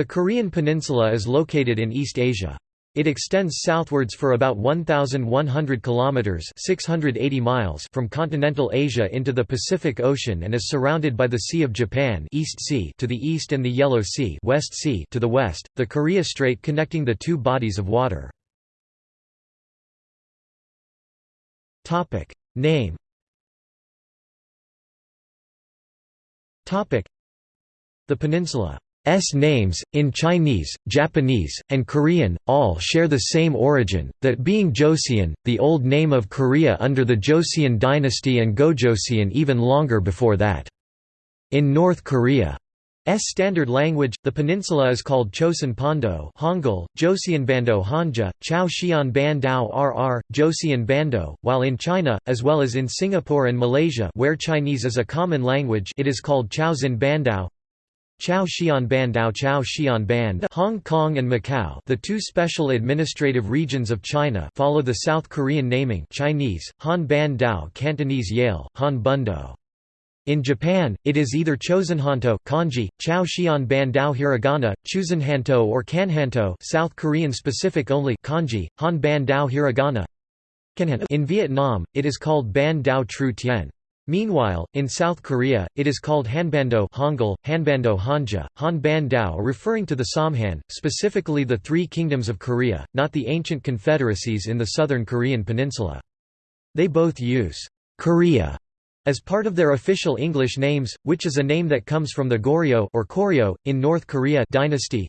The Korean peninsula is located in East Asia. It extends southwards for about 1,100 kilometers (680 miles) from continental Asia into the Pacific Ocean and is surrounded by the Sea of Japan (East Sea) to the east and the Yellow Sea (West Sea) to the west, the Korea Strait connecting the two bodies of water. Topic name. Topic the peninsula S names, in Chinese, Japanese, and Korean, all share the same origin, that being Joseon, the old name of Korea under the Joseon dynasty and Gojoseon even longer before that. In North Korea's standard language, the peninsula is called Chosun Pando Hangul, Joseonbando Hanja, Chao Xian RR, Joseon Bando, while in China, as well as in Singapore and Malaysia where Chinese is a common language it is called Chaozin Bandao Chao Xian Bandao Chao Xian Band Hong Kong and Macau the two special administrative regions of China follow the South Korean naming Chinese, Han Ban Dao Cantonese Yale, Han Bundo. In Japan, it is either Chosunhanto kanji, Chao Xian Ban Dao Hiragana, Chusenhanto or Kanhanto South Korean specific only kanji, Han Ban Dao Hiragana In Vietnam, it is called Ban Dao Tru Tien. Meanwhile, in South Korea, it is called Hanbando Hangul, Hanbando Hanja, Han Dao referring to the Samhan, specifically the Three Kingdoms of Korea, not the ancient confederacies in the southern Korean peninsula. They both use Korea as part of their official English names, which is a name that comes from the Goryeo or Koryo, in North Korea dynasty.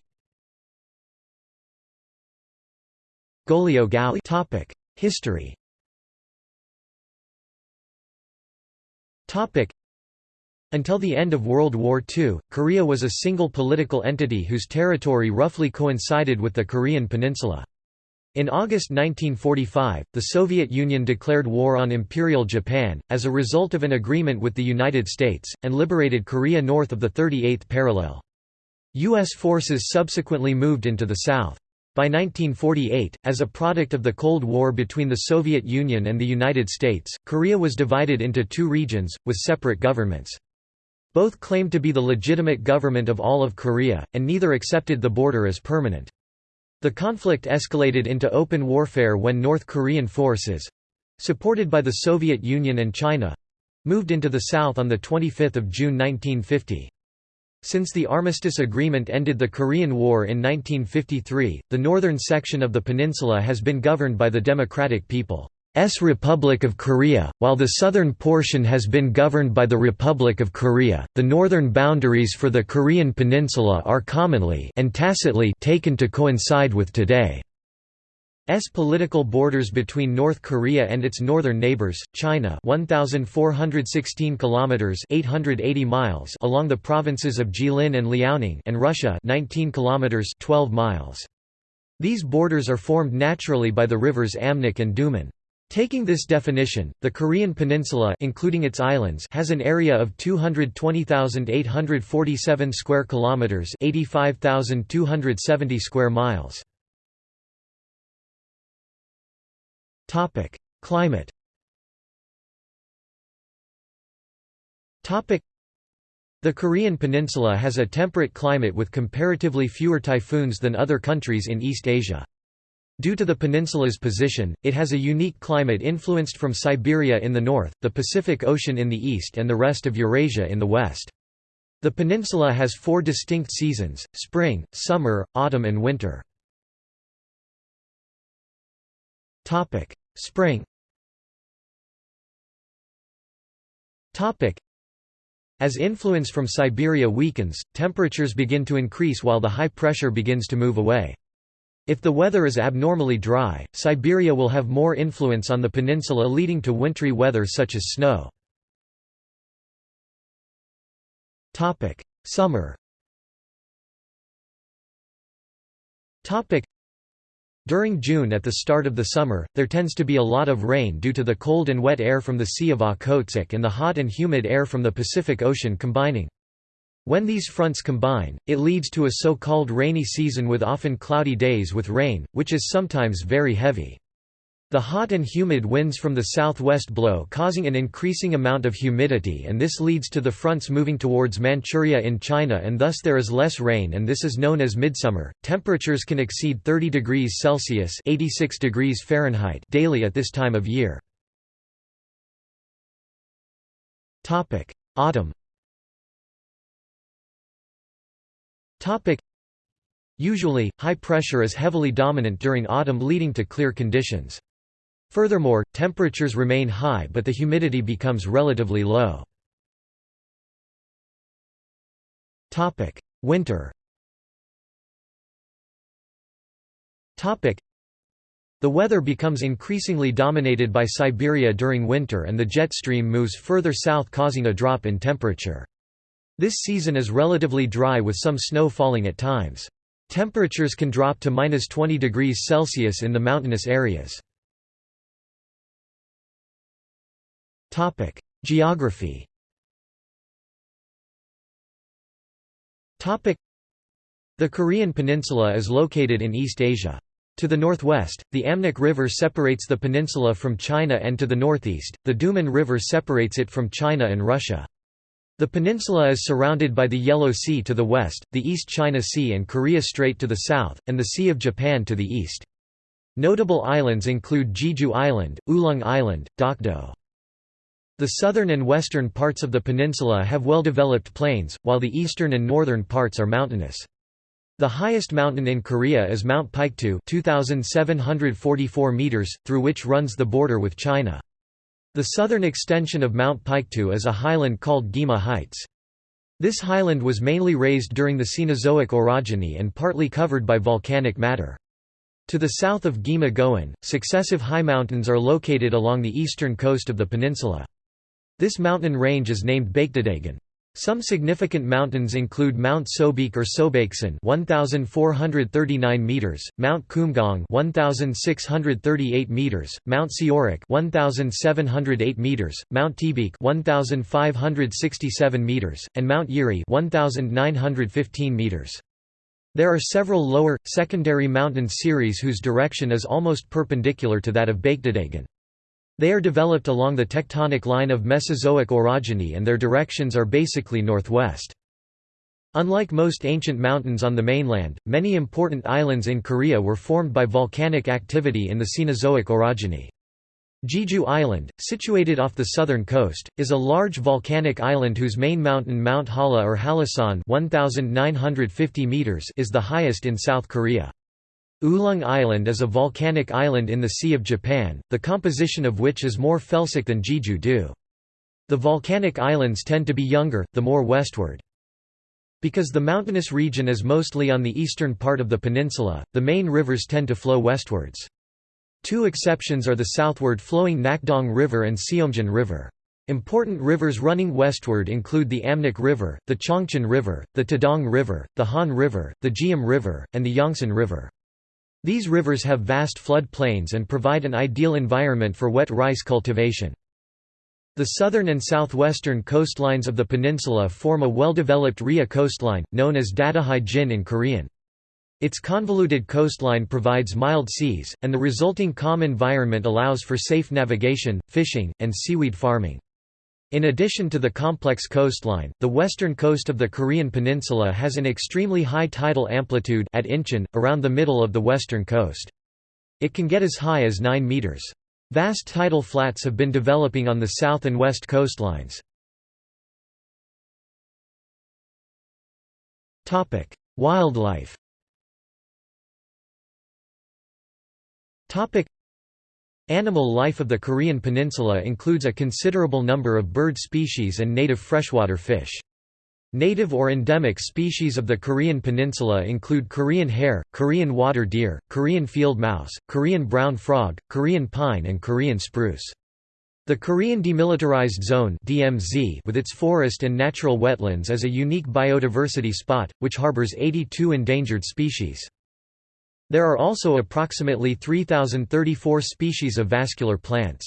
History Until the end of World War II, Korea was a single political entity whose territory roughly coincided with the Korean peninsula. In August 1945, the Soviet Union declared war on Imperial Japan, as a result of an agreement with the United States, and liberated Korea north of the 38th parallel. U.S. forces subsequently moved into the south. By 1948, as a product of the Cold War between the Soviet Union and the United States, Korea was divided into two regions, with separate governments. Both claimed to be the legitimate government of all of Korea, and neither accepted the border as permanent. The conflict escalated into open warfare when North Korean forces—supported by the Soviet Union and China—moved into the south on 25 June 1950. Since the Armistice Agreement ended the Korean War in 1953, the northern section of the peninsula has been governed by the Democratic People's Republic of Korea, while the southern portion has been governed by the Republic of Korea. The northern boundaries for the Korean peninsula are commonly and tacitly taken to coincide with today. S political borders between North Korea and its northern neighbors, China 1416 kilometers 880 miles along the provinces of Jilin and Liaoning and Russia 19 kilometers 12 miles. These borders are formed naturally by the rivers Amnok and Duman. Taking this definition, the Korean peninsula including its islands has an area of 220,847 square kilometers, 85,270 square miles. Topic: Climate. Topic: The Korean peninsula has a temperate climate with comparatively fewer typhoons than other countries in East Asia. Due to the peninsula's position, it has a unique climate influenced from Siberia in the north, the Pacific Ocean in the east and the rest of Eurasia in the west. The peninsula has four distinct seasons, spring, summer, autumn and winter. Spring. As influence from Siberia weakens, temperatures begin to increase while the high pressure begins to move away. If the weather is abnormally dry, Siberia will have more influence on the peninsula leading to wintry weather such as snow. Summer during June at the start of the summer, there tends to be a lot of rain due to the cold and wet air from the Sea of Okhotsk and the hot and humid air from the Pacific Ocean combining. When these fronts combine, it leads to a so-called rainy season with often cloudy days with rain, which is sometimes very heavy. The hot and humid winds from the southwest blow causing an increasing amount of humidity and this leads to the fronts moving towards Manchuria in China and thus there is less rain and this is known as midsummer. Temperatures can exceed 30 degrees Celsius (86 degrees Fahrenheit) daily at this time of year. Autumn. Usually, high pressure is heavily dominant during autumn leading to clear conditions. Furthermore, temperatures remain high but the humidity becomes relatively low. Winter the weather becomes increasingly dominated by Siberia during winter and the jet stream moves further south causing a drop in temperature. This season is relatively dry with some snow falling at times. Temperatures can drop to minus 20 degrees Celsius in the mountainous areas. Topic: Geography. Topic: The Korean peninsula is located in East Asia. To the northwest, the Amnok River separates the peninsula from China and to the northeast, the Duman River separates it from China and Russia. The peninsula is surrounded by the Yellow Sea to the west, the East China Sea and Korea Strait to the south, and the Sea of Japan to the east. Notable islands include Jeju Island, Ulleung Island, Dokdo. The southern and western parts of the peninsula have well-developed plains, while the eastern and northern parts are mountainous. The highest mountain in Korea is Mount Paektu 2,744 meters, through which runs the border with China. The southern extension of Mount Paektu is a highland called Gaema Heights. This highland was mainly raised during the Cenozoic orogeny and partly covered by volcanic matter. To the south of Gaema Gowon, successive high mountains are located along the eastern coast of the peninsula. This mountain range is named Baekdudaegan. Some significant mountains include Mount Sobaek or Sobaeksan 1439 meters, Mount Kumgang 1638 meters, Mount Seorak 1708 meters, Mount Taebaek 1567 meters, and Mount Yiri 1915 meters. There are several lower secondary mountain series whose direction is almost perpendicular to that of Baekdudaegan. They are developed along the tectonic line of Mesozoic orogeny and their directions are basically northwest. Unlike most ancient mountains on the mainland, many important islands in Korea were formed by volcanic activity in the Cenozoic orogeny. Jeju Island, situated off the southern coast, is a large volcanic island whose main mountain Mount Halla or Hallasan 1950 meters is the highest in South Korea. Ulleung Island is a volcanic island in the Sea of Japan, the composition of which is more felsic than Jeju-do. The volcanic islands tend to be younger, the more westward. Because the mountainous region is mostly on the eastern part of the peninsula, the main rivers tend to flow westwards. Two exceptions are the southward flowing Nakdong River and Seomjin River. Important rivers running westward include the Amnok River, the Chongchon River, the Taedong River, the Han River, the Geum River, and the Yeongsan River. These rivers have vast flood plains and provide an ideal environment for wet rice cultivation. The southern and southwestern coastlines of the peninsula form a well-developed Ria coastline, known as Dadohae-jin in Korean. Its convoluted coastline provides mild seas, and the resulting calm environment allows for safe navigation, fishing, and seaweed farming. In addition to the complex coastline, the western coast of the Korean peninsula has an extremely high tidal amplitude at Incheon, around the middle of the western coast. It can get as high as 9 meters. Vast tidal flats have been developing on the south and west coastlines. Wildlife Animal life of the Korean peninsula includes a considerable number of bird species and native freshwater fish. Native or endemic species of the Korean peninsula include Korean hare, Korean water deer, Korean field mouse, Korean brown frog, Korean pine and Korean spruce. The Korean Demilitarized Zone DMZ with its forest and natural wetlands is a unique biodiversity spot, which harbors 82 endangered species. There are also approximately 3,034 species of vascular plants.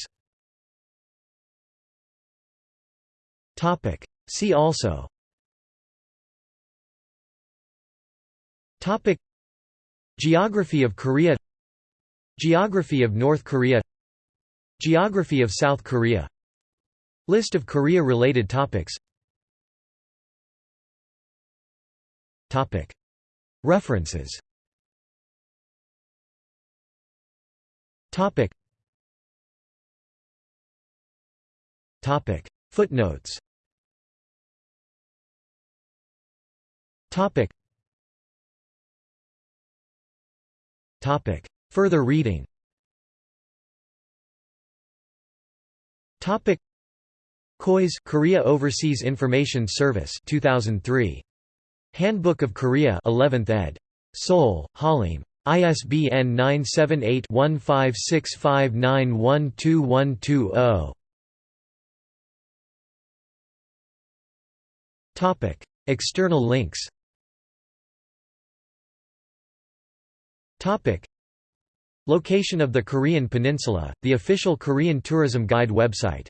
See also. Geography of Korea. Geography of North Korea. Geography of South Korea. List of Korea-related topics. References Footnotes. Topic. Topic. Further reading. Topic. KOIS Korea Overseas Information Service 2003 Handbook of Korea 11th ed. Seoul Hollym ISBN 978-1565912120 Topic External links. Topic Location of the Korean Peninsula, the official Korean tourism guide website